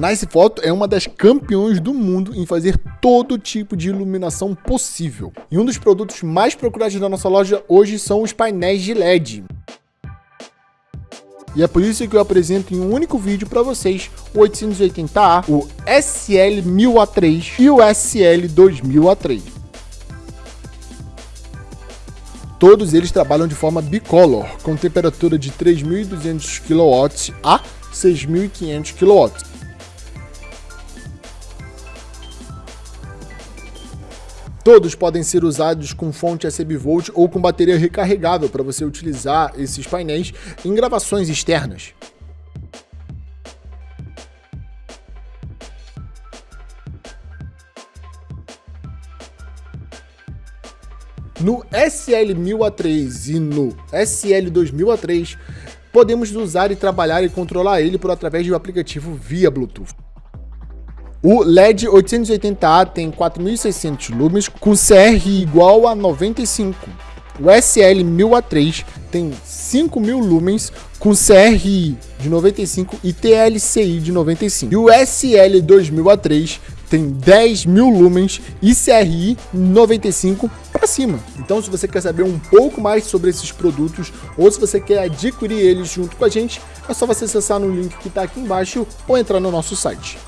Nice Photo é uma das campeões do mundo em fazer todo tipo de iluminação possível. E um dos produtos mais procurados da nossa loja hoje são os painéis de LED. E é por isso que eu apresento em um único vídeo para vocês o 880A, o SL1000A3 e o SL2000A3. Todos eles trabalham de forma bicolor, com temperatura de 3.200 kW a 6.500 kW. Todos podem ser usados com fonte ACB-Volt ou com bateria recarregável para você utilizar esses painéis em gravações externas. No SL1000A3 e no SL2000A3, podemos usar e trabalhar e controlar ele por através um aplicativo via Bluetooth. O LED 880A tem 4.600 lumens com CR igual a 95. O SL1000A3 tem 5.000 lumens com CRI de 95 e TLCI de 95. E o SL2000A3 tem 10 mil lumens e CRI 95 para cima. Então, se você quer saber um pouco mais sobre esses produtos ou se você quer adquirir eles junto com a gente, é só você acessar no link que está aqui embaixo ou entrar no nosso site.